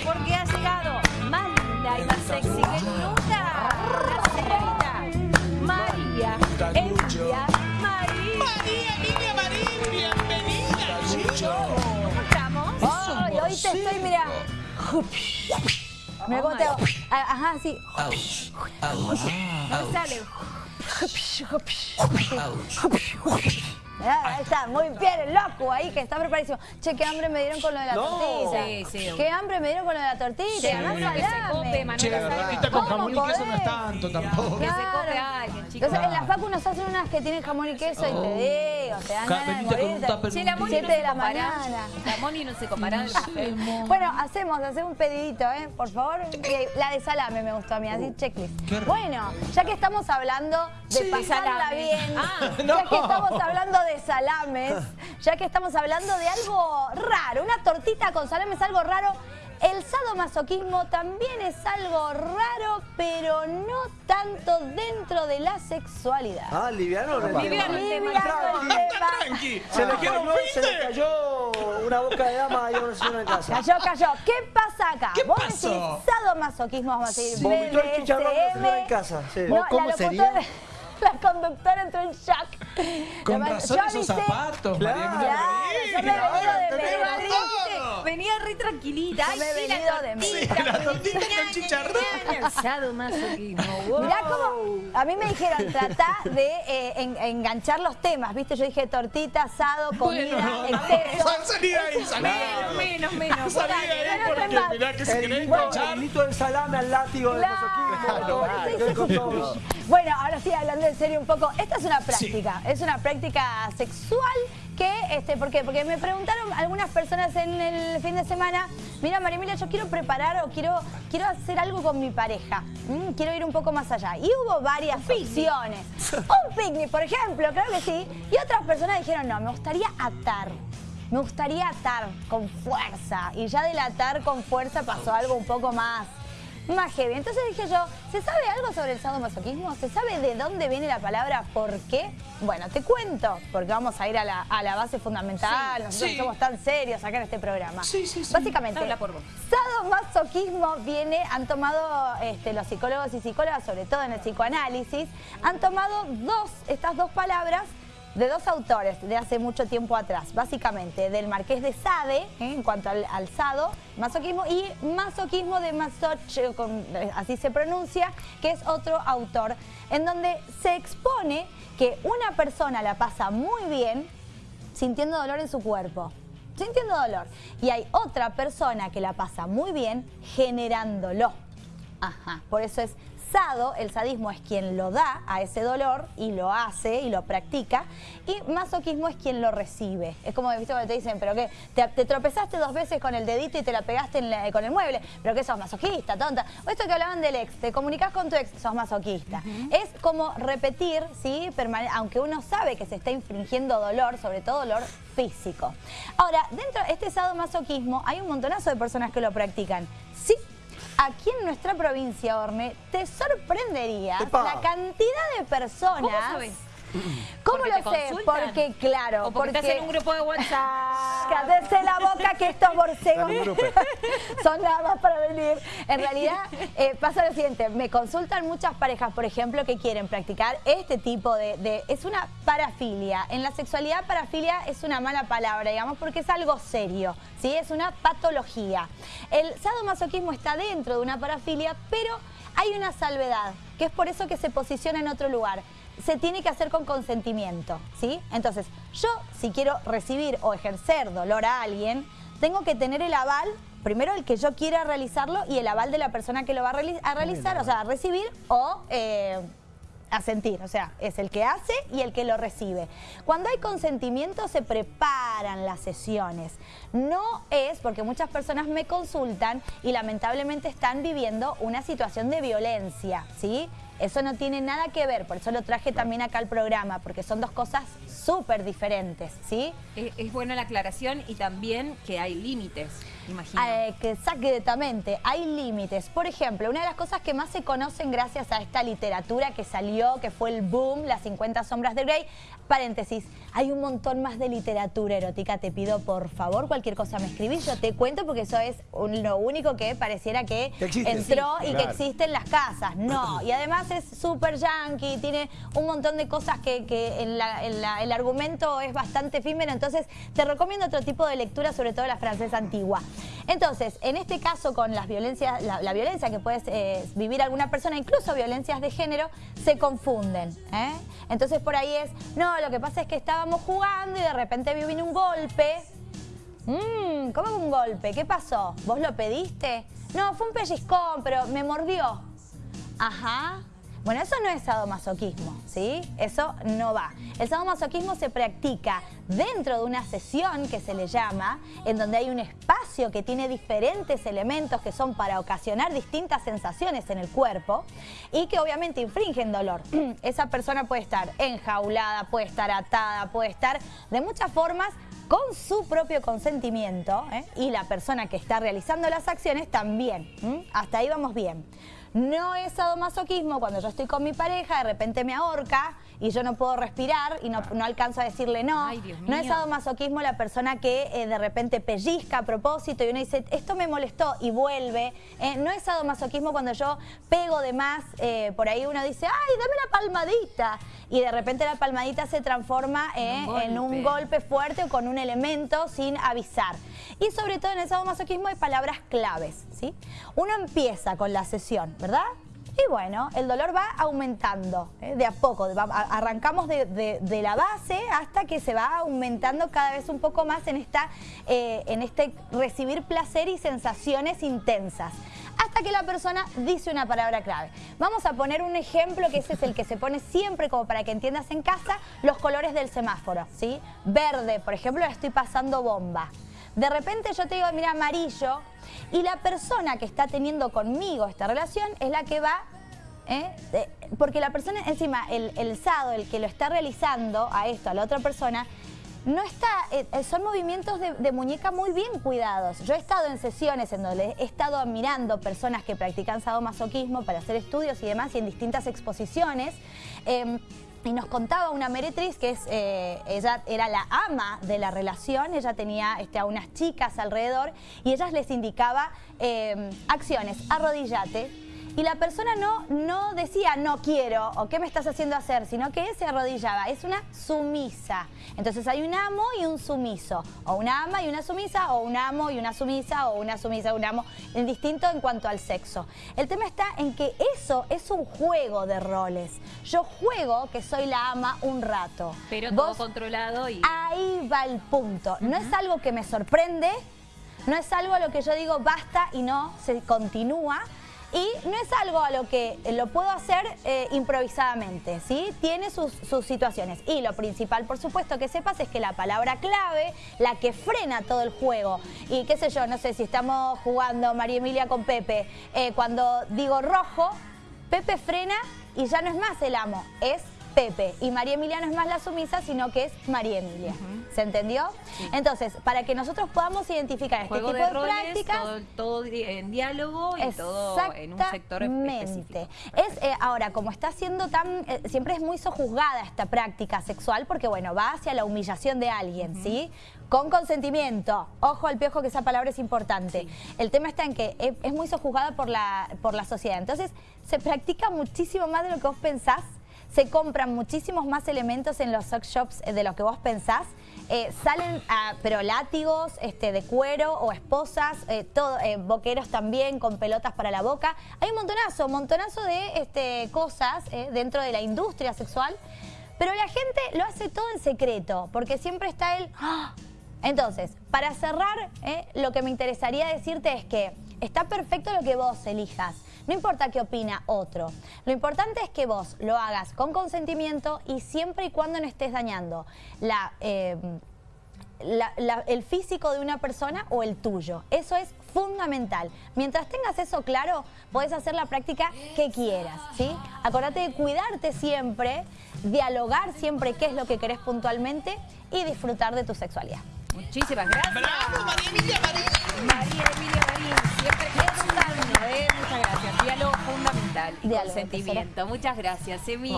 Porque ha llegado más linda y más sexy que nunca. La señorita María Emilia Marín. María, niña Marín, bienvenida. ¿Cómo estamos? Hoy te estoy, mira. Hago. Ah, Ajá, sí. Sale. Ah, Ahí está, muy bien, el loco ahí que está preparadísimo. Che, qué hambre me dieron con lo de la No. tortilla. Sí, sí. Qué hambre me dieron con lo de la tortilla. Che, además uno que se cope, Che, la Salame. tortita con ¿Cómo jamón y queso no es tanto tampoco. Que se cope alguien, chicos. Entonces, en la facu nos hacen unas que tienen jamón y queso y te digo, te dan ganas de. Che, la Moni Siete no de se mañana. La Moni no se compará. Bueno, hacemos, hacemos un pedidito, ¿eh? Por favor. La de salame me gustó a mí, así checklist. Qué rico. Bueno, ya que estamos hablando de Sí, pasarla bien, Ah, ya que estamos hablando de salames, ya que estamos hablando de algo raro, una tortita con salame es algo raro. El sadomasoquismo también es algo raro, pero no tanto dentro de la sexualidad. Ah, liviano. ¿no? Liviano el tema. Liviano el tema. Tranqui. Se le, ¿Qué cayó, no se le cayó una boca de dama a una señora en casa. Cayó, cayó. ¿Qué pasa acá? ¿Qué Vos pasó? decís sadomasoquismo, vamos a decir. Vomitó el chicharrón de la señora en casa. Sí. No, ¿Cómo la sería? la conductora entró en shock. Con La- razón yo esos zapatos, Claro. María Emilia. Venía re tranquilita. Ay, me he sí, la venido de tortita. Sí, la tortita El sadomasoquismo. Wow. Mirá cómo, a mí me dijeron, tratá de eh, en- enganchar los temas, ¿viste? Yo dije tortita, asado, comida, Bueno, no, exceso. no, salí de ahí, salí de Menos, ahí. menos, menos. Salí de ahí porque dale. mirá que si El querés enganchar. el del salame al látigo del Claro, masoquismo. Bueno, ahora sí, hablando en serio un poco, esta es una práctica, es una práctica sexual que, este, ¿por qué? Porque me preguntaron algunas personas en el fin de semana, mira María Emilia, yo quiero preparar o quiero, quiero hacer algo con mi pareja, Mm, quiero ir un poco más allá. Y hubo varias opciones. Un picnic, por ejemplo, claro que sí. Y otras personas dijeron, no, me gustaría atar. Me gustaría atar con fuerza. Y ya del atar con fuerza pasó algo un poco más más heavy. Entonces dije yo, ¿se sabe algo sobre el sadomasoquismo? ¿Se sabe de dónde viene la palabra por qué? Bueno, te cuento, porque vamos a ir a la, a la base fundamental. Nosotros sí. somos tan serios acá en este programa. Sí, sí, sí. Básicamente, Habla por vos. sadomasoquismo viene, han tomado este, los psicólogos y psicólogas, sobre todo en el psicoanálisis, han tomado dos, estas dos palabras de dos autores de hace mucho tiempo atrás, básicamente del Marqués de Sade, ¿eh? en cuanto al, al sado, masoquismo, y masoquismo de Masoch, eh, eh, así se pronuncia, que es otro autor, en donde se expone que una persona la pasa muy bien sintiendo dolor en su cuerpo. Sintiendo dolor. Y hay otra persona que la pasa muy bien generándolo. Ajá. Por eso es sado, el sadismo es quien lo da a ese dolor y lo hace y lo practica. Y masoquismo es quien lo recibe. Es como, ¿viste? Cuando te dicen, ¿pero qué? Te, te tropezaste dos veces con el dedito y te la pegaste en la- con el mueble. ¿Pero qué sos masoquista, tonta? O esto que hablaban del ex, te comunicas con tu ex, sos masoquista. Es como repetir, ¿sí? Permane- aunque uno sabe que se está infringiendo dolor, sobre todo dolor físico. Ahora, dentro de este sadomasoquismo hay un montonazo de personas que lo practican. Sí, aquí en nuestra provincia, Orne, te sorprendería Epa. la cantidad de personas... ¿Cómo sabes? ¿Cómo ¿Porque lo sé? consultan? Porque, claro, O porque estás en un grupo de WhatsApp. Cállese la boca que estos borcegos son nada más para venir. En realidad eh, pasa lo siguiente, me consultan muchas parejas, por ejemplo, que quieren practicar este tipo de, de- Es una parafilia. En la sexualidad parafilia es una mala palabra, digamos, porque es algo serio, ¿sí? Es una patología. El sadomasoquismo está dentro de una parafilia, pero hay una salvedad, que es por eso que se posiciona en otro lugar se tiene que hacer con consentimiento, ¿sí? Entonces, yo si quiero recibir o ejercer dolor a alguien, tengo que tener el aval, primero el que yo quiera realizarlo y el aval de la persona que lo va a, reali- a realizar, o sea, a recibir o eh, a sentir, o sea, es el que hace y el que lo recibe. Cuando hay consentimiento se preparan las sesiones. No es porque muchas personas me consultan y lamentablemente están viviendo una situación de violencia, ¿sí? Eso no tiene nada que ver, por eso lo traje también acá al programa, porque son dos cosas súper diferentes, ¿sí? Es, es buena la aclaración y también que hay límites, imagino. Eh, que exactamente, hay límites. Por ejemplo, una de las cosas que más se conocen gracias a esta literatura que salió, que fue el boom, las 50 sombras de Grey, paréntesis, hay un montón más de literatura erótica, te pido por favor, cualquier cosa me escribís, yo te cuento porque eso es un- lo único que pareciera que, Que existe. entró y que existe en las casas. No, y además es súper yankee, tiene un montón de cosas que, que en la- en la- el argumento es bastante efímero, entonces te recomiendo otro tipo de lectura, sobre todo la francesa antigua. Entonces, en este caso con las violencias, la, violencia que puede eh, vivir alguna persona, incluso violencias de género, se confunden. ¿eh? Entonces por ahí es, no, lo que pasa es que estábamos jugando y de repente vi vino un golpe. Mmm, ¿cómo un golpe? ¿Qué pasó? ¿Vos lo pediste? No, fue un pellizcón, pero me mordió. Ajá. Bueno, eso no es sadomasoquismo, ¿sí? Eso no va. El sadomasoquismo se practica dentro de una sesión que se le llama, en donde hay un espacio que tiene diferentes elementos que son para ocasionar distintas sensaciones en el cuerpo y que obviamente infringen dolor. Esa persona puede estar enjaulada, puede estar atada, puede estar de muchas formas con su propio consentimiento ¿eh? y la persona que está realizando las acciones también. Hasta ahí vamos bien. No es sadomasoquismo cuando yo estoy con mi pareja, de repente me ahorca y yo no puedo respirar y no, no alcanzo a decirle no. Ay, Dios no es sadomasoquismo la persona que eh, de repente pellizca a propósito y uno dice, esto me molestó y vuelve. Eh, no es sadomasoquismo cuando yo pego de más, eh, por ahí uno dice, ay, dame la palmadita. Y de repente la palmadita se transforma eh, un en un golpe. golpe fuerte o con un elemento sin avisar. Y sobre todo en el sadomasoquismo hay palabras claves, ¿sí? Uno empieza con la sesión, ¿verdad? Y bueno, el dolor va aumentando ¿eh? de a poco, arrancamos de, la base hasta que se va aumentando cada vez un poco más en, esta, eh, en este recibir placer y sensaciones intensas. Hasta que la persona dice una palabra clave. Vamos a poner un ejemplo que ese es el que se pone siempre como para que entiendas en casa, los colores del semáforo, ¿sí? Verde, por ejemplo, estoy pasando bomba. De repente yo te digo, mira, amarillo, y la persona que está teniendo conmigo esta relación es la que va, ¿eh? Porque la persona, encima, el, el sado, el que lo está realizando a esto, a la otra persona, no está, eh, eh, son movimientos de, de muñeca muy bien cuidados. Yo he estado en sesiones en donde he estado admirando personas que practican sadomasoquismo para hacer estudios y demás y en distintas exposiciones. Y nos contaba una meretriz que es, eh, ella era la ama de la relación, ella tenía este, a unas chicas alrededor y ellas les indicaba eh, acciones, arrodillate. Y la persona no, no decía no quiero o qué me estás haciendo hacer, sino que se arrodillaba. Es una sumisa. Entonces hay un amo y un sumiso. O una ama y una sumisa, o un amo y una sumisa, o una sumisa y un amo. Distinto en cuanto al sexo. El tema está en que eso es un juego de roles. Yo juego que soy la ama un rato. Pero Vos- todo controlado y... Ahí va el punto. No es algo que me sorprende, no es algo a lo que yo digo basta y no se continúa. Y no es algo a lo que lo puedo hacer eh, improvisadamente, ¿sí? Tiene sus, sus situaciones. Y lo principal, por supuesto, que sepas es que la palabra clave, la que frena todo el juego, y qué sé yo, no sé si estamos jugando María Emilia con Pepe, eh, cuando digo rojo, Pepe frena y ya no es más el amo, es Pepe. Y María Emilia no es más la sumisa, sino que es María Emilia. ¿Se entendió? Entonces, para que nosotros podamos identificar este tipo de de, roles, prácticas... todo, en diálogo y todo en un sector específico. Es eh, ahora, como está siendo tan, eh, siempre es muy sojuzgada esta práctica sexual porque bueno, va hacia la humillación de alguien, ¿sí? Con consentimiento. Ojo al piojo que esa palabra es importante. El tema está en que es, es muy sojuzgada por la, por la sociedad. Entonces, se practica muchísimo más de lo que vos pensás. Se compran muchísimos más elementos en los sex shops eh, de lo que vos pensás. Eh, salen, pero látigos este, de cuero o esposas, eh, todo, boqueros también con pelotas para la boca. Hay un montonazo, montonazo de este, cosas dentro de la industria sexual, pero la gente lo hace todo en secreto, porque siempre está el... ¡ah! Entonces, para cerrar, lo que me interesaría decirte es que está perfecto lo que vos elijas. No importa qué opina otro. Lo importante es que vos lo hagas con consentimiento y siempre y cuando no estés dañando eh, el físico de una persona o el tuyo. Eso es fundamental. Mientras tengas eso claro, podés hacer la práctica que quieras, ¿sí? Acordate de cuidarte siempre, dialogar siempre qué es lo que querés puntualmente y disfrutar de tu sexualidad. Muchísimas gracias. ¡Bravo, María Emilia Marín! María Emilia Marín, siempre pensando, ¿eh? Muchas gracias. Diálogo fundamental y Diálogo, consentimiento. Muchas gracias, Emi.